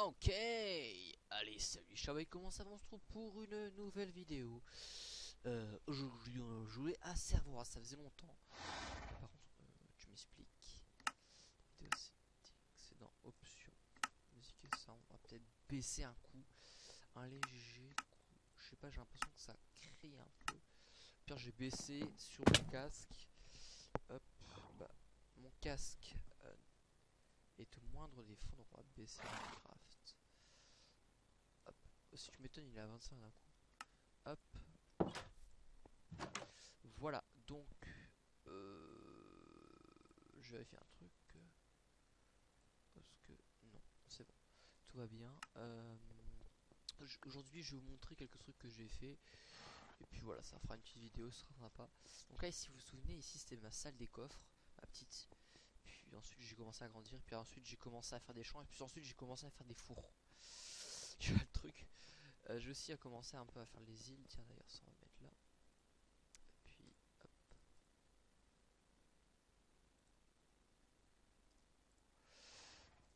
Ok, allez salut Chavay, comment ça va on se trouve pour une nouvelle vidéo? Euh, Aujourd'hui on jouer à Servora, ça faisait longtemps. Par contre, euh, tu m'expliques. C'est dans options Musique et ça, on va peut-être baisser un coup. Un léger coup, je sais pas j'ai l'impression que ça crie un peu. Pire j'ai baissé sur mon casque. Hop, bah, mon casque euh, et te moindre des fonds, va baisser Minecraft. Si tu m'étonnes, il est à 25 d'un coup. Hop. Voilà, donc euh, je un truc. Parce que non, c'est bon. Tout va bien. Euh, Aujourd'hui, je vais vous montrer quelques trucs que j'ai fait. Et puis voilà, ça fera une petite vidéo, ce sera sympa. Donc là, si vous vous souvenez, ici c'était ma salle des coffres, ma petite puis ensuite j'ai commencé à grandir, puis ensuite j'ai commencé à faire des champs, et puis ensuite j'ai commencé à faire des fours. Tu vois le truc? Euh, j'ai aussi à commencer un peu à faire les îles, tiens d'ailleurs ça on va mettre là. Et puis hop.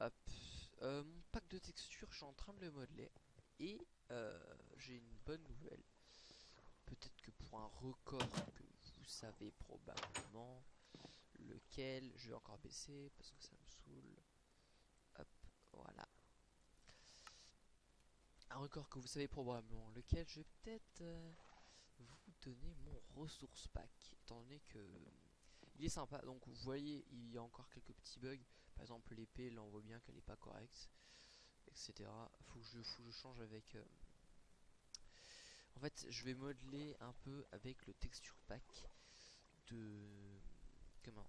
Hop. Euh, mon pack de textures, je suis en train de le modeler. Et euh, j'ai une bonne nouvelle. Peut-être que pour un record que vous savez probablement, je vais encore baisser parce que ça me saoule. Hop, voilà. Un record que vous savez probablement, lequel je vais peut-être euh, vous donner mon ressource pack, étant donné que euh, il est sympa. Donc vous voyez, il y a encore quelques petits bugs. Par exemple, l'épée, là on voit bien qu'elle n'est pas correcte, etc. Faut que je, faut que je change avec. Euh, en fait, je vais modeler un peu avec le texture pack de comment?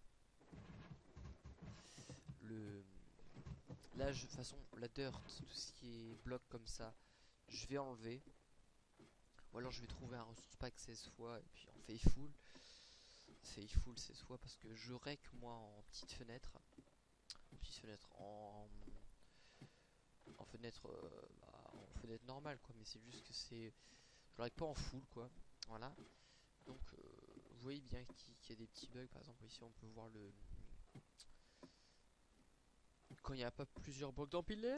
Là toute façon la dirt tout ce qui est bloc comme ça je vais enlever. Ou alors je vais trouver un ressource pack 16 fois et puis en faithful faithful 16 fois parce que je rec moi en petite fenêtre. En petite fenêtre en en fenêtre euh, bah, en fenêtre normale quoi. Mais c'est juste que c'est je rec pas en full quoi. Voilà. Donc euh, vous voyez bien qu'il y a des petits bugs. Par exemple ici on peut voir le quand il n'y a pas plusieurs blocs d'empilés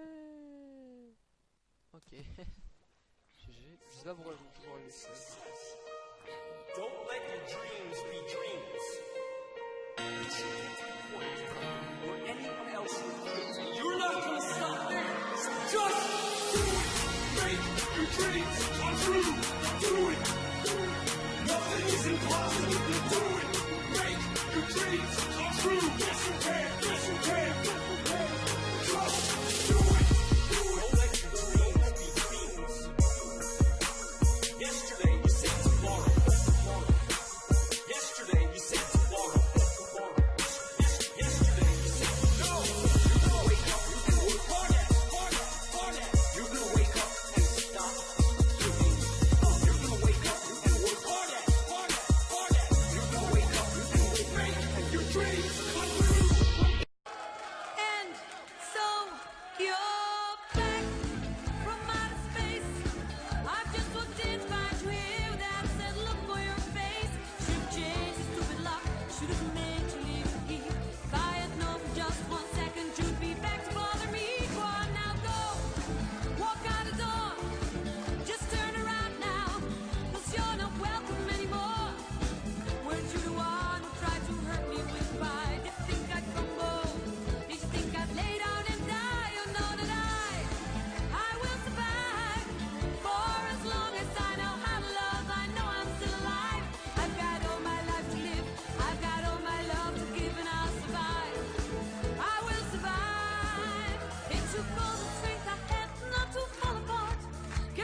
ok GG je sais Don't let your dreams be dreams. Or anyone else You're not gonna stop there. Just do it. Make your dreams come true. Do it. Nothing is impossible do it. Make your dreams come true. Yes, you can.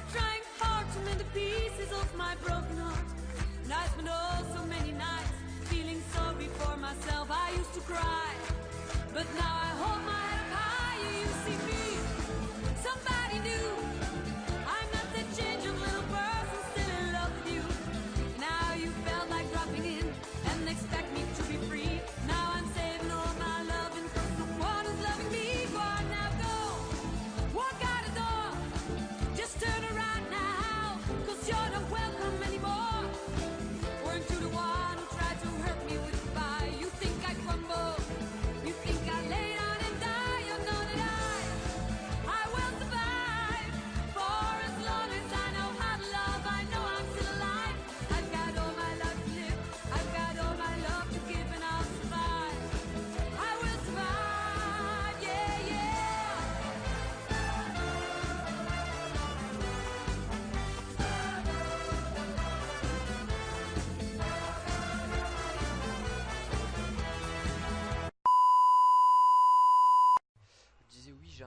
Kept trying hard to mend the pieces of my broken heart. And I spent oh so many nights feeling sorry for myself. I used to cry, but now I hold my head up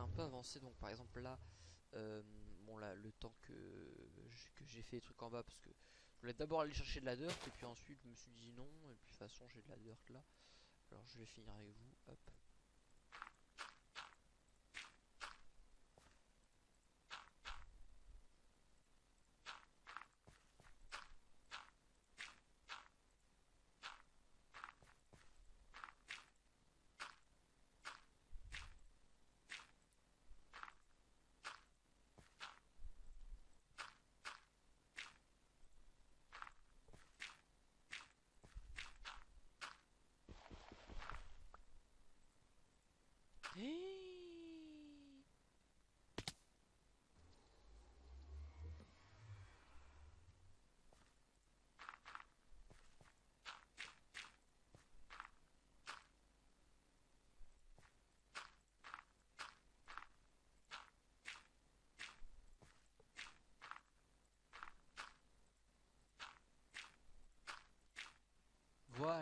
un peu avancé. Donc par exemple là, euh, bon là, le temps que que j'ai fait les trucs en bas, parce que je voulais d'abord aller chercher de la dirt et puis ensuite je me suis dit non. Et puis de toute façon j'ai de la dirt là. Alors je vais finir avec vous. Hop.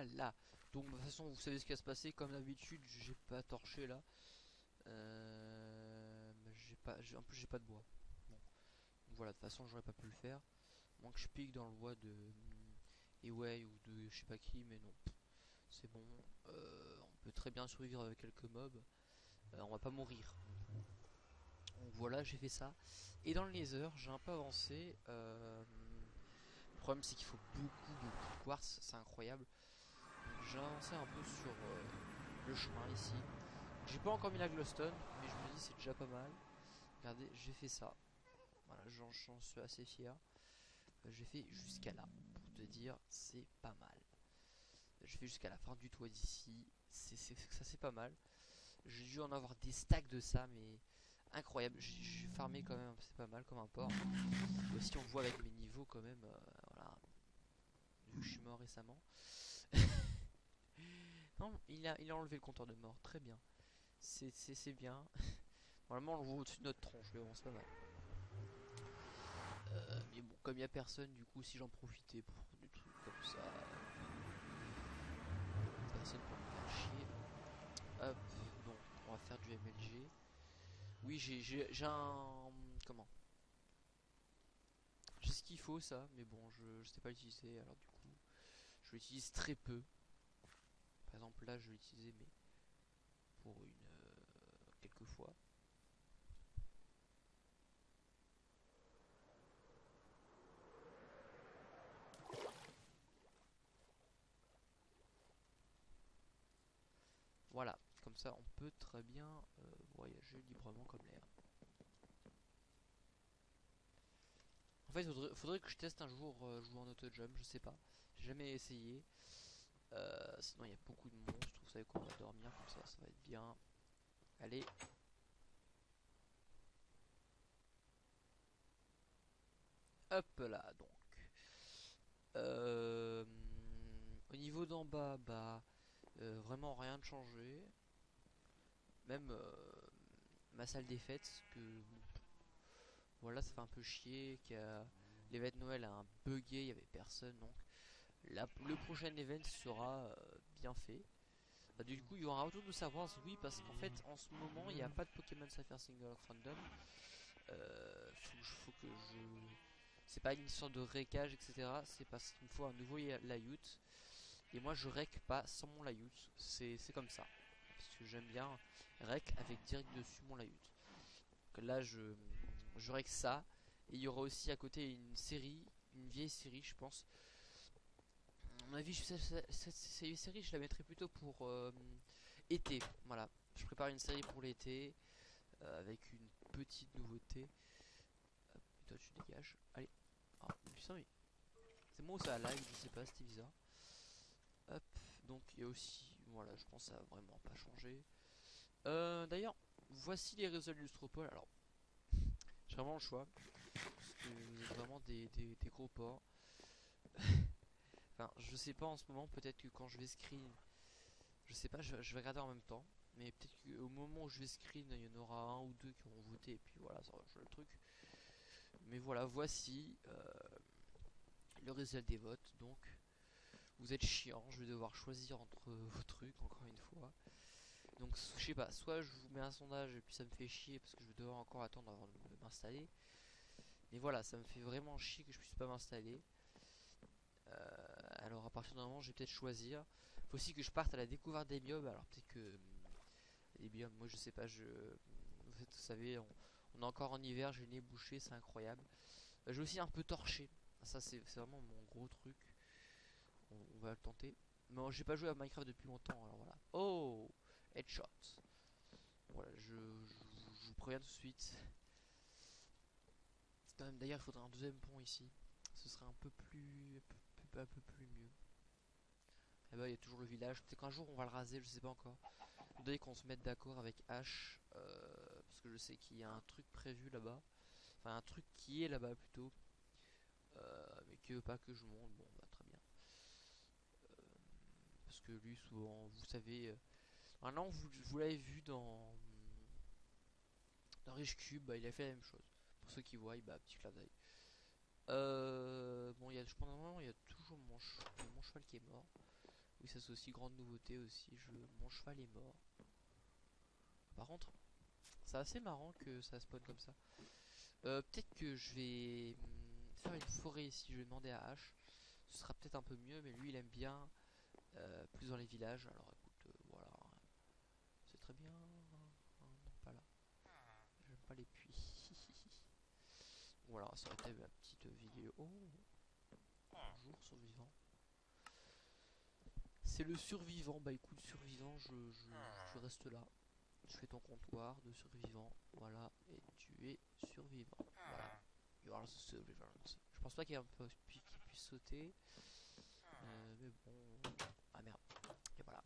Voilà. Donc de toute façon vous savez ce qui va se passer. Comme d'habitude j'ai pas torché là. Euh, j'ai pas, en plus j'ai pas de bois. Bon. Voilà, de toute façon j'aurais pas pu le faire. Moins que je pique dans le bois de Eway ou de je sais pas qui, mais non. C'est bon. Euh, on peut très bien survivre avec quelques mobs. Euh, on va pas mourir. Voilà, j'ai fait ça. Et dans le Nether, j'ai un peu avancé. Euh, le problème c'est qu'il faut beaucoup de quartz, c'est incroyable. J'ai avancé un peu sur euh, le chemin ici. J'ai pas encore mis la glowstone, mais je me dis c'est déjà pas mal. Regardez, j'ai fait ça. Voilà, j'en suis assez fier. Euh, j'ai fait jusqu'à là, pour te dire, c'est pas mal. J'ai fait jusqu'à la fin du toit d'ici, ça c'est pas mal. J'ai dû en avoir des stacks de ça, mais incroyable. J'ai farmé quand même, c'est pas mal comme un porc. Aussi on voit avec mes niveaux quand même, euh, voilà. Vu que je suis mort récemment. il a, enlevé le compteur de mort, très bien. C'est bien. Normalement, on le voit au-dessus de notre tronche, mais bon, c'est pas mal. Euh, mais bon, comme il y a personne, du coup, si j'en profitais pour des trucs comme ça. Personne pour me faire chier. Hop, bon, on va faire du MLG. Oui, j'ai un. Comment? J'ai ce qu'il faut, ça, mais bon, je, je sais pas l'utiliser, alors du coup, je l'utilise très peu. Par exemple, là, je vais l'utiliser, mais pour une. euh, quelques fois. Voilà, comme ça on peut très bien euh, voyager librement comme l'air. En fait, faudrait, faudrait que je teste un jour euh, jouer en auto-jump, je sais pas. J'ai jamais essayé. Euh, sinon, il y a beaucoup de monstres. Vous savez qu'on va dormir comme ça, ça va être bien. Allez. Hop là, donc. Euh, au niveau d'en bas, bah, euh, vraiment rien de changé. Même euh, ma salle des fêtes, que voilà, ça fait un peu chier. de Noël a un bugué, il y avait personne, donc le prochain event sera euh, bien fait. Bah, du coup, il y aura un retour de savoir, oui, parce qu'en fait, en ce moment, il n'y a pas de Pokémon Sapphire Single Random. Euh, faut, que je-. C'est pas une histoire de récage, etc. C'est parce qu'il me faut un nouveau layout. Et moi, je rec pas sans mon layout. C'est c'est comme ça. Parce que j'aime bien rec avec direct dessus mon layout. Donc là, je, je rec ça. Et il y aura aussi à côté une série, une vieille série, je pense. Mon avis, je- cette, série, je la mettrai plutôt pour euh, été. Voilà, je prépare une série pour l'été euh, avec une petite nouveauté. Hop, toi, tu dégages. Allez. Ah, putain, mais c'est moi ou ça a lag Je sais pas, c'était bizarre. Hop, donc il y a aussi, voilà, je pense que ça va vraiment pas changer. Euh, D'ailleurs, voici les résultats de Lustropol. Alors, j'ai vraiment le choix. Parce que vraiment des, gros porcs. enfin, je sais pas en ce moment, peut-être que quand je vais screen, je sais pas, je, vais regarder en même temps. Mais peut-être qu'au moment où je vais screen, il y en aura un ou deux qui auront voté, et puis voilà, ça le truc. Mais voilà, voici euh, le résultat des votes. Donc, vous êtes chiant, je vais devoir choisir entre vos trucs, encore une fois. Donc je sais pas, soit je vous mets un sondage et puis ça me fait chier parce que je vais devoir encore attendre avant de m'installer. Mais voilà, ça me fait vraiment chier que je puisse pas m'installer. Euh, alors à partir d'un moment, je vais peut-être choisir. Faut aussi que je parte à la découverte des biomes. Alors peut-être que hum, les biomes, moi je sais pas, je vous savez, on, est encore en hiver, j'ai le nez bouché, c'est incroyable. Euh, j'ai aussi un peu torché. Ça c'est vraiment mon gros truc. On, va le tenter. Mais j'ai pas joué à Minecraft depuis longtemps, alors voilà. Oh Headshot. Voilà, je, vous préviens tout de suite. D'ailleurs, il faudrait un deuxième pont ici. Ce serait un peu plus, un peu plus mieux. Et bah, il y a toujours le village. Peut-être qu'un jour on va le raser, je sais pas encore. Dès qu'on se mette d'accord avec H, euh, parce que je sais qu'il y a un truc prévu là-bas. Enfin, un truc qui est là-bas plutôt. Euh, mais que pas que je monte. Bon, bah, très bien. Euh, parce que lui, souvent, vous savez. Maintenant, vous, vous l'avez vu dans, dans Rich Cube, bah, il a fait la même chose. Pour ceux qui voient, bah, petit clin. Euh, bon, il y a, il y a toujours mon, cheval qui est mort. Oui, ça c'est aussi grande nouveauté aussi. Je, mon cheval est mort. Par contre, c'est assez marrant que ça spawn comme ça. Euh, peut-être que je vais hum, faire une forêt ici. Je vais demander à H. Ce sera peut-être un peu mieux, mais lui il aime bien euh, plus dans les villages. Alors écoute, euh, voilà. C'est très bien. Non, pas là. J'aime pas les puits. Voilà, ça aurait été ma petite vidéo. Bonjour survivant. C'est le survivant. Bah écoute, survivant, je reste là. Je fais ton comptoir de survivant. Voilà. Et tu es survivant. Voilà. You are the survivant. Je pense pas qu'il y ait un peu qui puisse sauter. Euh, mais bon. Ah merde. Et voilà.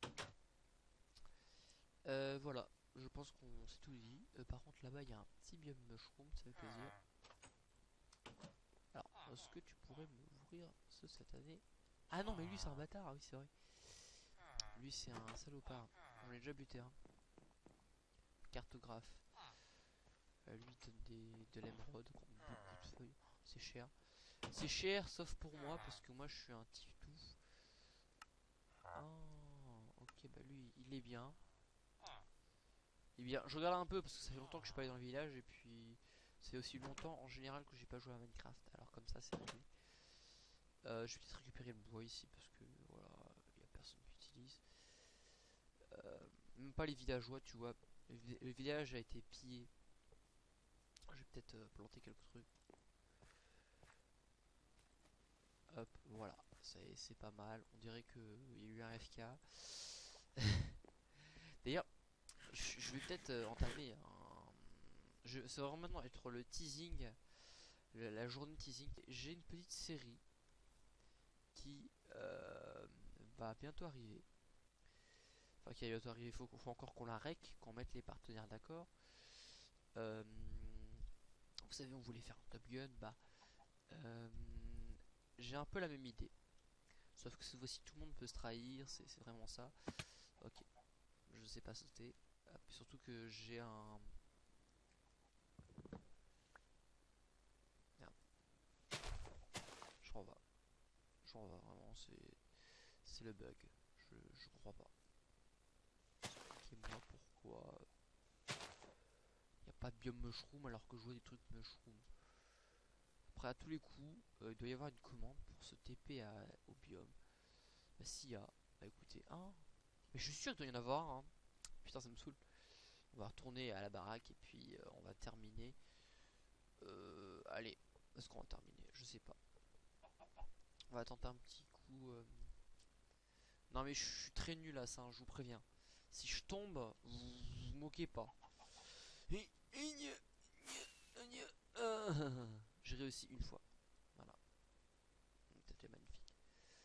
Euh, voilà. Je pense qu'on s'est tout dit. Euh, par contre, là-bas, il y a un petit biome mushroom. Ça fait plaisir. Est-ce que tu pourrais m'ouvrir ce année? Ah non, mais lui, c'est un bâtard. Ah oui, c'est vrai. Lui, c'est un salopard. On l'a déjà buté. Hein. Cartographe. Euh, lui, donne des, de l'émeraude. Beaucoup de feuilles. C'est cher. C'est cher, sauf pour moi, parce que moi, je suis un tiftou. Oh, ok, bah lui, il est bien. Et bien, je regarde un peu parce que ça fait longtemps que je suis pas allé dans le village et puis c'est aussi longtemps en général que j'ai pas joué à Minecraft. Alors comme ça, c'est réglé. Euh, je vais peut-être récupérer le bois ici parce que voilà, il y a personne qui utilise. Euh, même pas les villageois, tu vois. Le, vi- le village a été pillé. Je vais peut-être euh, planter quelques trucs. Hop, voilà, c'est pas mal. On dirait qu'il y a eu un FK. D'ailleurs, je vais peut-être entamer un... Je, ça va vraiment être le teasing, la, journée teasing. J'ai une petite série qui euh, va bientôt arriver. Enfin, qui va bientôt arriver. Il faut, encore qu'on la rec, qu'on mette les partenaires d'accord. Euh, vous savez, on voulait faire un Top Gun. Bah, euh, j'ai un peu la même idée. Sauf que cette fois-ci, tout le monde peut se trahir. C'est vraiment ça. Ok. Je sais pas sauter. Hop, surtout que j'ai un. Merde. Je renvoie. Vraiment, c'est. Le bug. Je, je crois pas. Expliquez-moi pourquoi. Il n'y a pas de biome mushroom alors que je vois des trucs mushroom. Après, à tous les coups, euh, il doit y avoir une commande pour se TP à, au biome. Bah, s'il y a. Bah, écoutez, hein. Mais je suis sûr qu'il doit y en avoir, hein. Putain, ça me saoule. On va retourner à la baraque et puis euh, on va terminer. Euh, allez, est-ce qu'on va terminer? Je sais pas. Va tenter un petit coup. euh. Non, mais je suis très nul à ça, hein, je vous préviens. Si je tombe, vous moquez pas. Euh. J'ai réussi une fois. Voilà. C'était magnifique.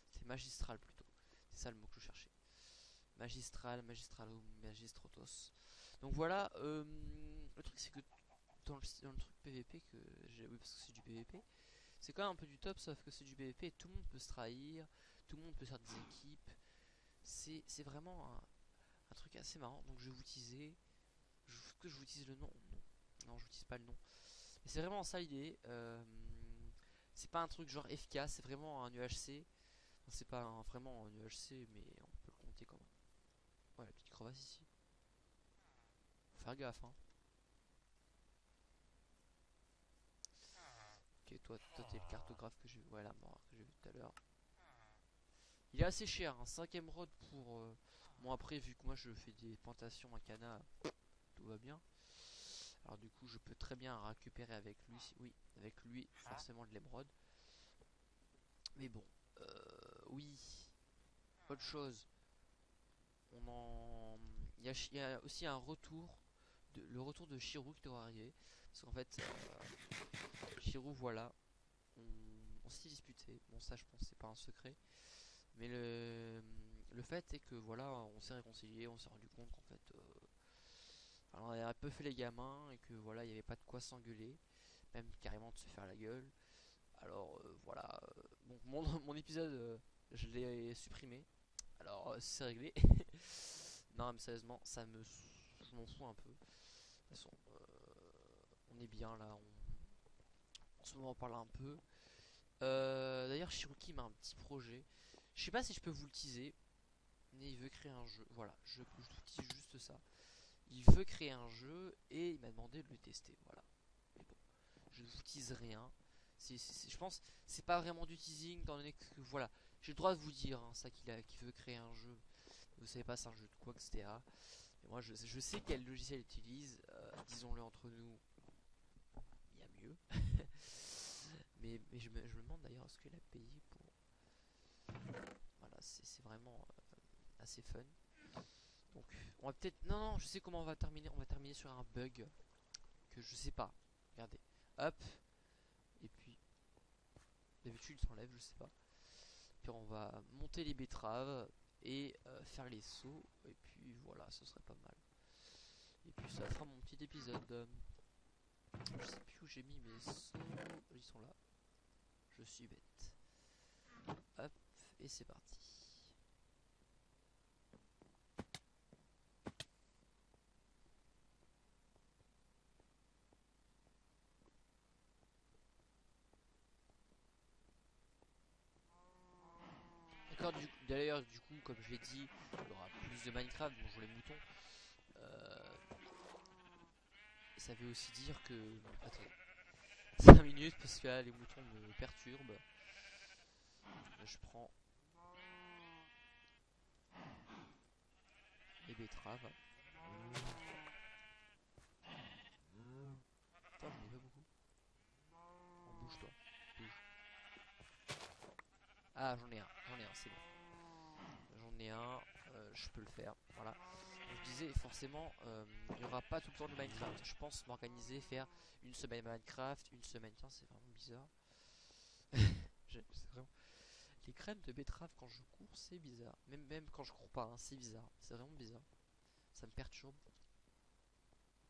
C'est magistral plutôt. C'est ça le mot que je cherchais. Magistral, magistralo, magistrotos. Donc voilà, euh, le truc c'est que dans le, dans le truc PVP que j'ai, oui parce que c'est du PVP, c'est quand même un peu du top sauf que c'est du PVP et tout le monde peut se trahir, tout le monde peut faire des équipes. C'est vraiment un, truc assez marrant. Donc je vais vous teaser. Je, que je vous utilise le nom Non, je vous utilise pas le nom. Mais c'est vraiment ça l'idée. euh, c'est pas un truc genre FK, c'est vraiment un UHC. C'est pas un- vraiment un UHC, mais on peut le compter comme. Ouais, la petite crevasse ici. faire gaffe. Hein. Toi, toi t'es le cartographe que j'ai vu. Mort que j'ai vu tout à l'heure. Il est assez cher, un 5 émeraude pour. Euh... Bon, après, vu que moi je fais des plantations à cana, tout va bien. Alors, du coup, je peux très bien récupérer avec lui. Oui, avec lui, forcément de l'émeraude. Mais bon, euh, oui. Autre chose. On en. Il y, a, il y a aussi un retour. De, le retour de Shirou qui doit arriver. Parce qu'en fait, euh, Shirou, voilà. On, on s'est disputé. Bon, ça, je pense, c'est pas un secret. Mais le, le fait est que voilà, on s'est réconcilié, on s'est rendu compte qu'en fait, euh, on a un peu fait les gamins et que voilà, il n'y avait pas de quoi s'engueuler, même carrément de se faire la gueule. Alors euh, voilà, bon, mon, mon épisode, je l'ai supprimé. Alors c'est réglé. non, mais sérieusement, ça me, je m'en fous un peu. De toute façon, on est bien là. On, en ce moment, on parle un peu. Euh, D'ailleurs, Shiruki m'a un petit projet. Je sais pas si je peux vous le teaser. Mais il veut créer un jeu. Voilà, je, vous tease juste ça. Il veut créer un jeu et il m'a demandé de le tester. Voilà. Je ne vous tease rien. Je pense c'est pas vraiment du teasing étant donné que voilà, j'ai le droit de vous dire hein, ça qu'il veut créer un jeu. Vous savez pas c'est un jeu de quoi etc. Mais moi je, sais quel logiciel il utilise. euh, Disons-le entre nous, mais mais je, me, demande d'ailleurs est-ce qu'il a payé pour. Voilà, c'est c'est vraiment euh, assez fun. Donc on va peut-être non non je sais comment on va terminer. On va terminer sur un bug que je sais pas. Regardez, hop. Et puis, d'habitude il s'enlève, je sais pas. Puis on va monter les betteraves et euh, faire les sauts. Et puis voilà, ce serait pas mal. Et puis ça fera mon petit épisode. Je sais plus où j'ai mis mes sauts. Ils sont là. Je suis bête. Hop, et c'est parti. D'ailleurs, du coup, comme je l'ai dit, il y aura plus de Minecraft, bonjour les moutons. Euh, ça veut aussi dire que. Attendez. 5 minutes parce que là, les moutons me perturbent. Je prends les betteraves. Pas beaucoup. Oh, bouge-toi. Bouge. Ah, j'en ai un, j'en ai un, c'est bon. J'en ai un, euh, je peux le faire. Voilà. Je disais, forcément, euh, il n'y aura pas tout le temps de Minecraft. Je pense m'organiser, faire une semaine Minecraft, une semaine. Tiens, c'est vraiment bizarre. Les crèmes de betterave quand je cours, c'est bizarre. Même, même quand je cours pas, hein, c'est bizarre. C'est vraiment bizarre. Ça me perturbe.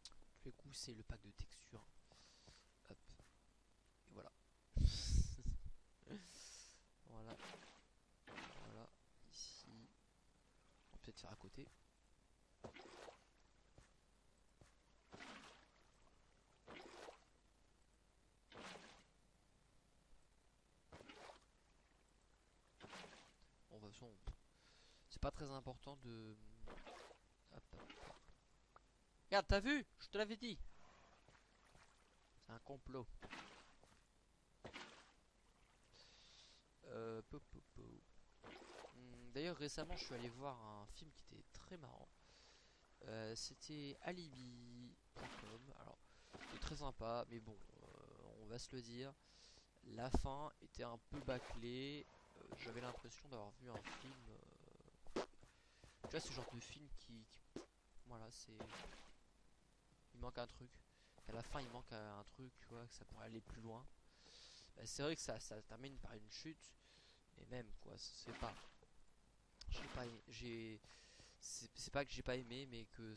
Tous les coups, c'est le pack de texture. Hop. Et voilà. voilà. Voilà. Ici. On va peut-être faire à côté. C'est pas très important de. Regarde, t'as vu? Je te l'avais dit. C'est un complot. Euh. Hmm, D'ailleurs, récemment, je suis allé voir un film qui était très marrant. Euh, C'était Alibi.com. Alors, très sympa, mais bon, euh, on va se le dire. La fin était un peu bâclée. J'avais l'impression d'avoir vu un film. euh, Tu vois, ce genre de film qui. Voilà, c'est. Il manque un truc. À la fin, il manque un truc, tu vois, que ça pourrait aller plus loin. Bah, c'est vrai que ça, ça termine par une chute. Mais même, quoi, c'est pas. J'ai pas. ai- J'ai. C'est pas que j'ai pas aimé, mais que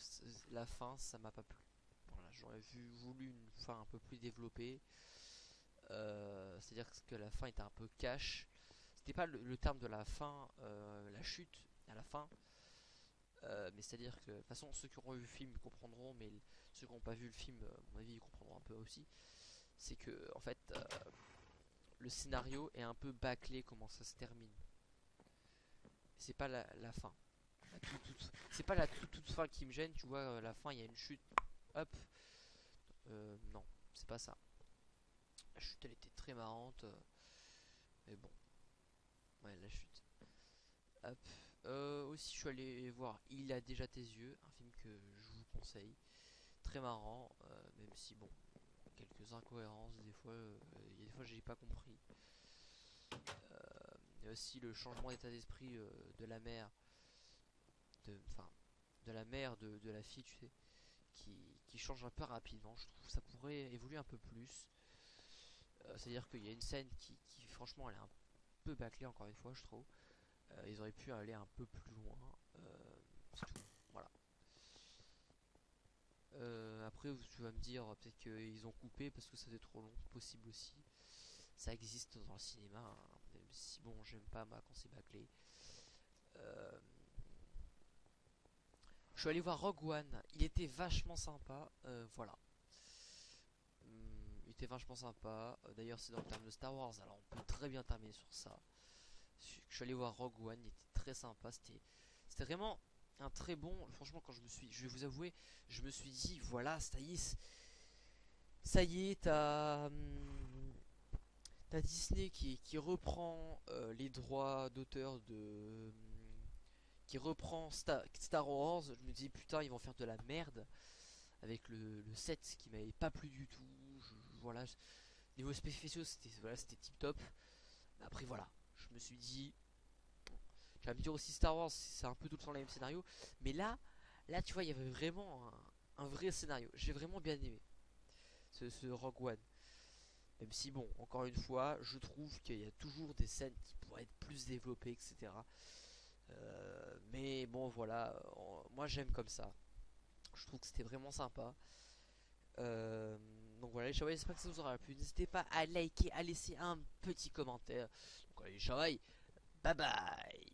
la fin, ça m'a pas plu. Voilà, j'aurais voulu une fin un peu plus développée. Euh, C'est-à-dire que la fin était un peu cash. C'était pas le, terme de la fin, euh, la chute à la fin. Euh, mais c'est-à-dire que, de toute façon, ceux qui auront vu le film comprendront, mais ceux qui n'ont pas vu le film, à mon avis, ils comprendront un peu aussi. C'est que, en fait, euh, le scénario est un peu bâclé comment ça se termine. C'est pas la, la fin. C'est pas la toute, toute fin qui me gêne, tu vois, la fin, il y a une chute, hop. Euh, non, c'est pas ça. La chute, elle était très marrante. mais bon. La chute. Euh, aussi, je suis allé voir Il a déjà tes yeux, un film que je vous conseille. Très marrant, euh, même si, bon, quelques incohérences, des fois, il y a des fois, j'ai pas compris. Euh, a aussi le changement d'état d'esprit de la mère, de, enfin, de la mère de, de la fille, tu sais, qui, qui change un peu rapidement. Je trouve ça pourrait évoluer un peu plus. C'est-à-dire qu'il y a une scène qui, qui, franchement, elle est un peu bâclée, encore une fois, je trouve. Euh, ils auraient pu aller un peu plus loin. Euh. Voilà. Euh, après, tu vas me dire peut-être qu'ils ont coupé parce que faisait trop long. Possible aussi. Ça existe dans le cinéma. hein, même si bon, j'aime pas moi quand c'est bâclé. Je suis allé voir Rogue One. Il était vachement sympa. voilà. Était vachement sympa. D'ailleurs, c'est dans le terme de Star Wars. Alors, on peut très bien terminer sur ça. Je suis allé voir Rogue One. Il était très sympa. C'était, vraiment un très bon. Franchement, quand je me suis, je vais vous avouer, je me suis dit, voilà, c'est- ça y est, t'as, hum, t'as Disney qui, qui reprend euh, les droits d'auteur de, hum, qui reprend Star, Star Wars. Je me dis, putain, ils vont faire de la merde avec le, le 7 qui m'avait pas plu du tout. Voilà, niveau spéciaux, c'était voilà, tip top. Après voilà, je me suis dit, tu vas dire aussi Star Wars, c'est un peu tout le temps le même scénario, mais là, là tu vois, il y avait vraiment un, vrai scénario. J'ai vraiment bien aimé ce, Rogue One. Même si bon, encore une fois, je trouve qu'il y a toujours des scènes qui pourraient être plus développées, etc. Euh, mais bon, voilà, moi j'aime comme ça. Je trouve que c'était vraiment sympa. Euh, donc voilà, les Shawai, j'espère que ça vous aura plu. N'hésitez pas à liker, à laisser un petit commentaire. Donc allez, les Shawai, bye bye